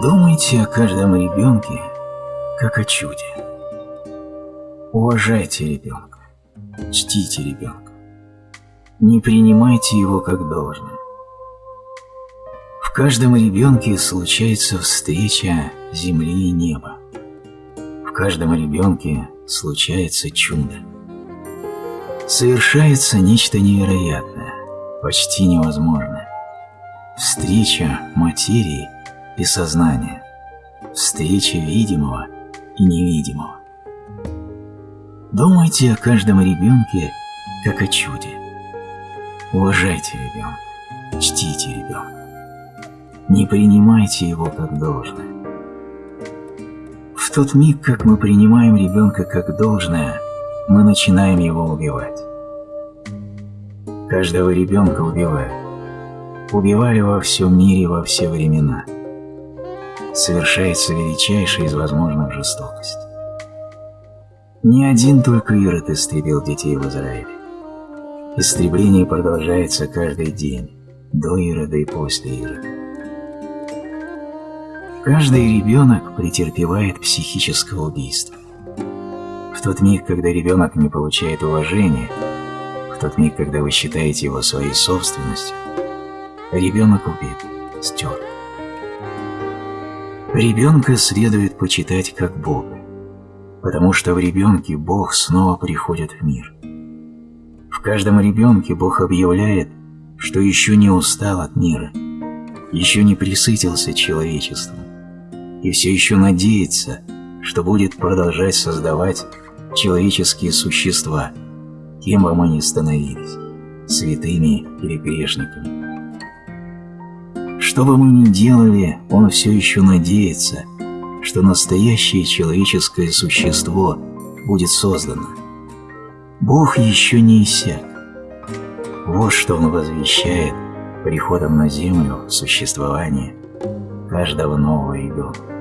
Думайте о каждом ребенке, как о чуде. Уважайте ребенка, чтите ребенка. Не принимайте его как должное. В каждом ребенке случается встреча земли и неба. В каждом ребенке случается чудо. Совершается нечто невероятное, почти невозможное. Встреча материи и сознания. Встреча видимого и невидимого. Думайте о каждом ребенке, как о чуде. Уважайте ребенка, чтите ребенка. Не принимайте его как должное. В тот миг, как мы принимаем ребенка как должное, мы начинаем его убивать. Каждого ребенка убивают. Убивали во всем мире во все времена. Совершается величайшая из возможных жестокостей. Не один только Ирод истребил детей в Израиле. Истребление продолжается каждый день, до Ирода и после Ирода. Каждый ребенок претерпевает психическое убийство. В тот миг, когда ребенок не получает уважения, в тот миг, когда вы считаете его своей собственностью, ребенок убит, стер. Ребенка следует почитать как Бога, потому что в ребенке Бог снова приходит в мир. В каждом ребенке Бог объявляет, что еще не устал от мира, еще не присытился человечеством, и все еще надеется, что будет продолжать создавать человеческие существа, кем бы мы ни становились, святыми или грешниками. Что бы мы ни делали, он все еще надеется, что настоящее человеческое существо будет создано. Бог еще не иссяк. Вот что он возвещает приходом на землю существования каждого нового ребенка.